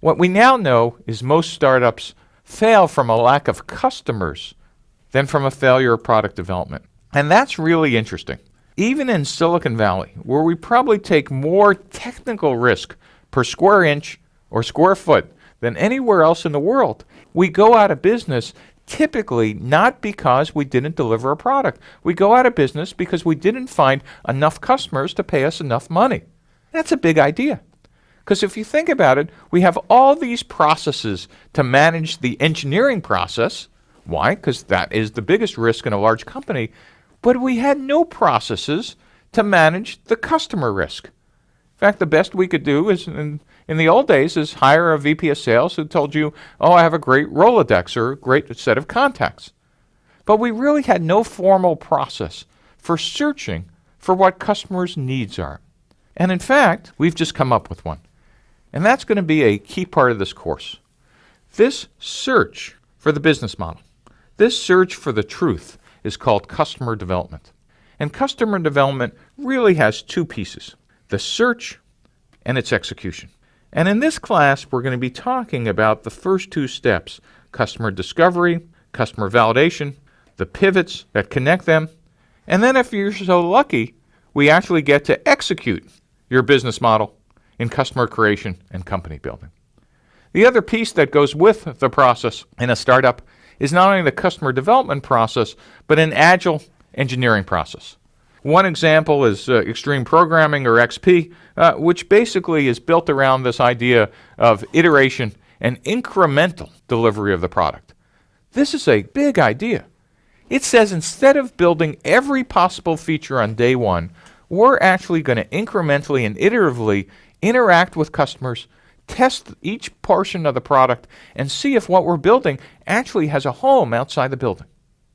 What we now know is most startups fail from a lack of customers than from a failure of product development. And that's really interesting. Even in Silicon Valley, where we probably take more technical risk per square inch or square foot than anywhere else in the world, we go out of business typically not because we didn't deliver a product. We go out of business because we didn't find enough customers to pay us enough money. That's a big idea. Because if you think about it, we have all these processes to manage the engineering process. Why? Because that is the biggest risk in a large company. But we had no processes to manage the customer risk. In fact, the best we could do is in, in the old days is hire a VP of sales who told you, oh, I have a great Rolodex or a great set of contacts. But we really had no formal process for searching for what customers' needs are. And in fact, we've just come up with one. And that's going to be a key part of this course. This search for the business model, this search for the truth is called customer development. And customer development really has two pieces, the search and its execution. And in this class, we're going to be talking about the first two steps, customer discovery, customer validation, the pivots that connect them, and then if you're so lucky, we actually get to execute your business model in customer creation and company building. The other piece that goes with the process in a startup is not only the customer development process, but an agile engineering process. One example is uh, Extreme Programming or XP, uh, which basically is built around this idea of iteration and incremental delivery of the product. This is a big idea. It says instead of building every possible feature on day one, we're actually going to incrementally and iteratively interact with customers, test each portion of the product, and see if what we're building actually has a home outside the building.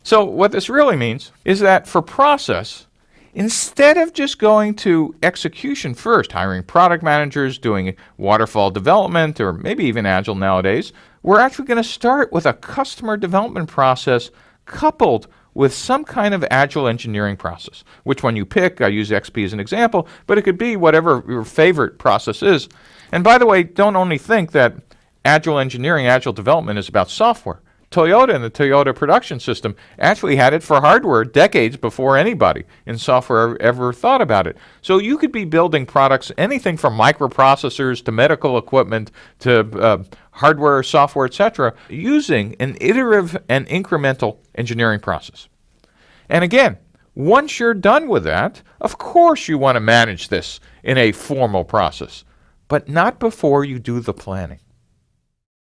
So what this really means is that for process, instead of just going to execution first, hiring product managers, doing waterfall development, or maybe even agile nowadays, we're actually going to start with a customer development process coupled with some kind of agile engineering process. Which one you pick, I use XP as an example, but it could be whatever your favorite process is. And by the way, don't only think that agile engineering, agile development is about software. Toyota and the Toyota production system actually had it for hardware decades before anybody in software ever thought about it. So you could be building products, anything from microprocessors to medical equipment to uh, hardware, software, etc., using an iterative and incremental engineering process. And again, once you're done with that, of course you want to manage this in a formal process, but not before you do the planning.